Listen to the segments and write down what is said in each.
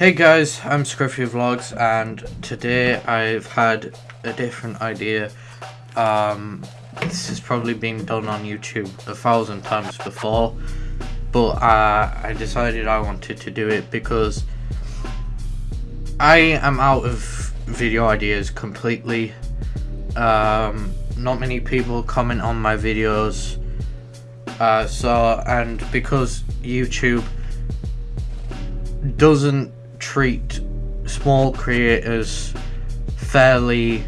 Hey guys, I'm Scruffy Vlogs and today I've had a different idea. Um, this has probably been done on YouTube a thousand times before, but uh, I decided I wanted to do it because I am out of video ideas completely. Um, not many people comment on my videos, uh, so and because YouTube doesn't treat small creators fairly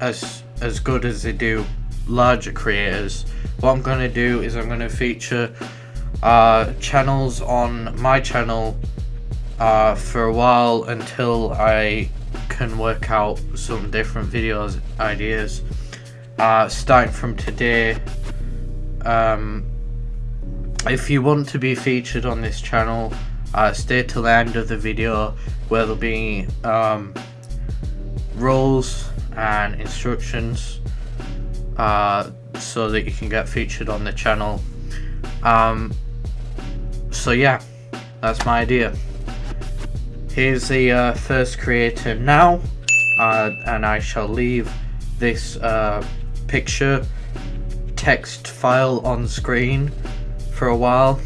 as as good as they do larger creators. What I'm going to do is I'm going to feature uh, channels on my channel uh, for a while until I can work out some different videos ideas. Uh, starting from today, um, if you want to be featured on this channel, uh, stay till the end of the video where there'll be um, rules and instructions uh, so that you can get featured on the channel. Um, so yeah that's my idea. Here's the uh, first creator now uh, and I shall leave this uh, picture text file on screen for a while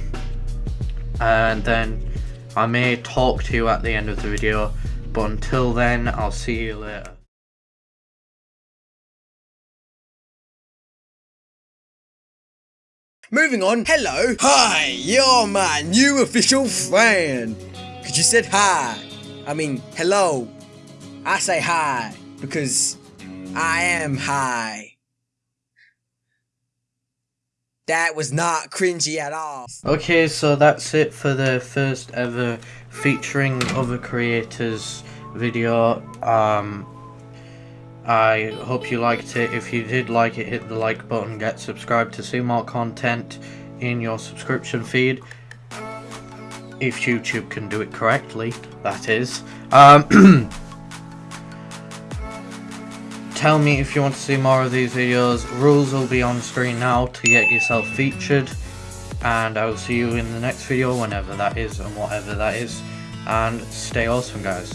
and then I may talk to you at the end of the video, but until then, I'll see you later. Moving on, hello, hi, you're my new official friend. Cause you said hi, I mean hello. I say hi because I am high. That was not cringy at all. Okay, so that's it for the first ever featuring other creators video. Um, I hope you liked it. If you did like it, hit the like button, get subscribed to see more content in your subscription feed. If YouTube can do it correctly, that is. Um, tell me if you want to see more of these videos. Rules will be on screen now to get yourself featured. And I will see you in the next video, whenever that is and whatever that is. And stay awesome, guys.